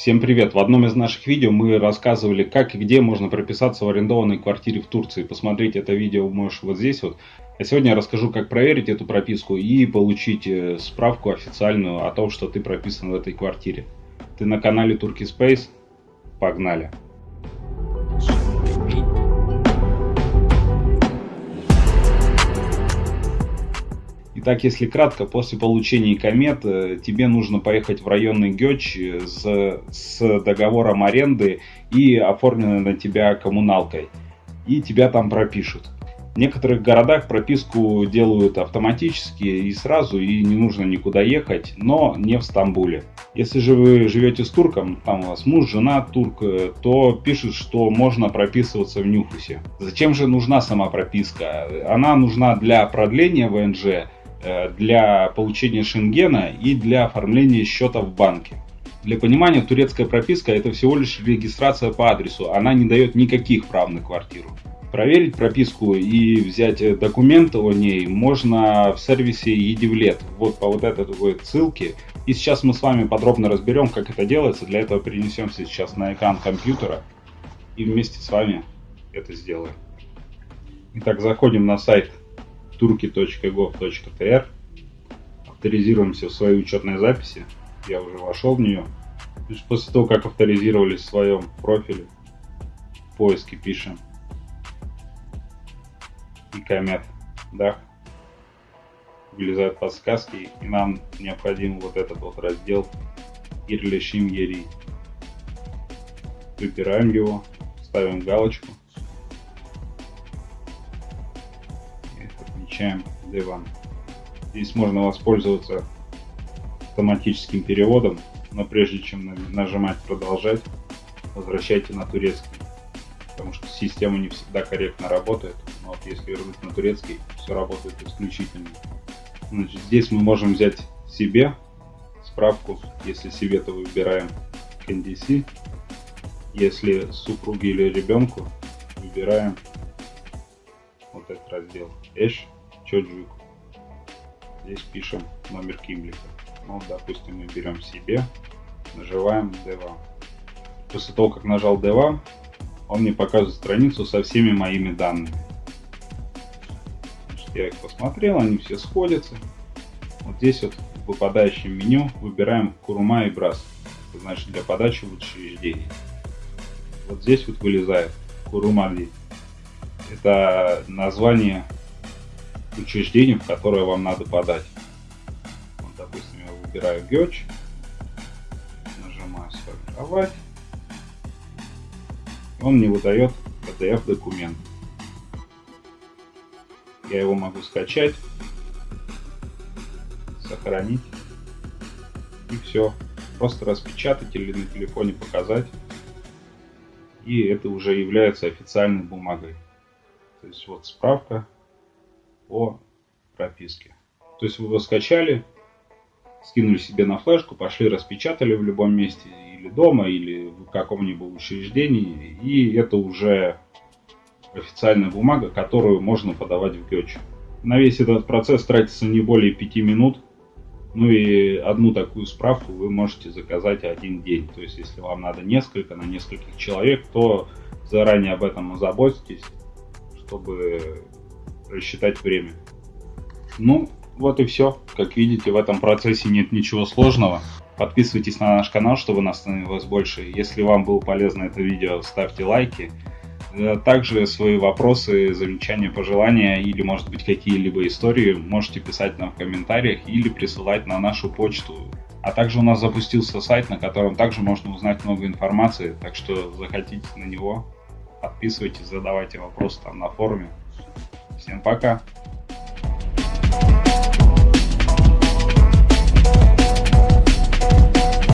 Всем привет! В одном из наших видео мы рассказывали, как и где можно прописаться в арендованной квартире в Турции. Посмотреть это видео можешь вот здесь вот. А сегодня я расскажу, как проверить эту прописку и получить э, справку официальную о том, что ты прописан в этой квартире. Ты на канале Turkey Space? Погнали! Итак, если кратко, после получения комет э, тебе нужно поехать в районный ГЕЧ с, с договором аренды и оформленной на тебя коммуналкой. И тебя там пропишут. В некоторых городах прописку делают автоматически и сразу, и не нужно никуда ехать, но не в Стамбуле. Если же вы живете с турком, там у вас муж, жена турк, э, то пишут, что можно прописываться в Нюхусе. Зачем же нужна сама прописка? Она нужна для продления ВНЖ, Э, для получения шенгена и для оформления счета в банке. Для понимания, турецкая прописка это всего лишь регистрация по адресу, она не дает никаких прав на квартиру. Проверить прописку и взять документы о ней можно в сервисе Едивлет, вот по вот этой вот ссылке. И сейчас мы с вами подробно разберем, как это делается. Для этого перенесемся сейчас на экран компьютера и вместе с вами это сделаем. Итак, заходим на сайт turki.gov.tr авторизируемся в своей учетной записи. Я уже вошел в нее. После того, как авторизировались в своем профиле, в поиске пишем и комет, да, вылезают подсказки, и нам необходим вот этот вот раздел Ирлишим Ери. Выбираем его, ставим галочку отмечаем D1. Здесь можно воспользоваться автоматическим переводом, но прежде чем нажимать продолжать, возвращайте на турецкий, потому что система не всегда корректно работает. Но вот если вернуть на турецкий, все работает исключительно. Значит, здесь мы можем взять себе справку, если себе, то выбираем KNDC, если супруге или ребенку, выбираем вот этот раздел Эш Чоджук. Здесь пишем номер Кимлика. Ну, допустим, мы берем себе, нажимаем D2. После того, как нажал D2, он мне показывает страницу со всеми моими данными. Значит, я их посмотрел, они все сходятся. Вот здесь вот в выпадающем меню выбираем Курума и Брас. Это значит для подачи в учреждение. Вот здесь вот вылезает Курумали. Это название учреждение, в которое вам надо подать. Вот, допустим, я выбираю ГЕЧ, нажимаю «Сформировать», он мне выдает PDF-документ. Я его могу скачать, сохранить и все. Просто распечатать или на телефоне показать. И это уже является официальной бумагой. То есть вот справка о прописке. То есть вы его скачали, скинули себе на флешку, пошли распечатали в любом месте, или дома, или в каком-нибудь учреждении, и это уже официальная бумага, которую можно подавать в ГЕЧ. На весь этот процесс тратится не более 5 минут, ну и одну такую справку вы можете заказать один день. То есть, если вам надо несколько, на нескольких человек, то заранее об этом озаботьтесь, чтобы рассчитать время. Ну, вот и все. Как видите, в этом процессе нет ничего сложного. Подписывайтесь на наш канал, чтобы нас становилось больше. Если вам было полезно это видео, ставьте лайки. Э, также свои вопросы, замечания, пожелания или, может быть, какие-либо истории можете писать нам в комментариях или присылать на нашу почту. А также у нас запустился сайт, на котором также можно узнать много информации, так что заходите на него, подписывайтесь, задавайте вопросы там на форуме. Всем пока!